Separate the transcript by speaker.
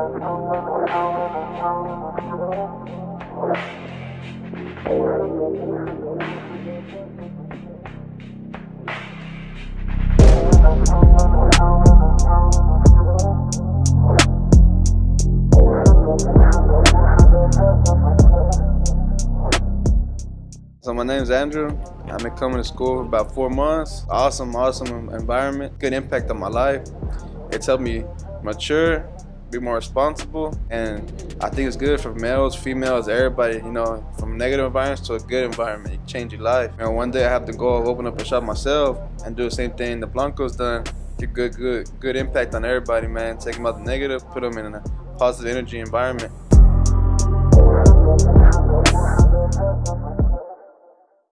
Speaker 1: So my name is Andrew. I've been coming to school for about four months. Awesome, awesome environment. Good impact on my life. It's helped me mature, be more responsible, and I think it's good for males, females, everybody, you know, from negative environments to a good environment. Change your life. Know, one day I have to go open up a shop myself and do the same thing the Blanco's done. Get good, good, good impact on everybody, man. Take them out the negative, put them in a positive energy environment.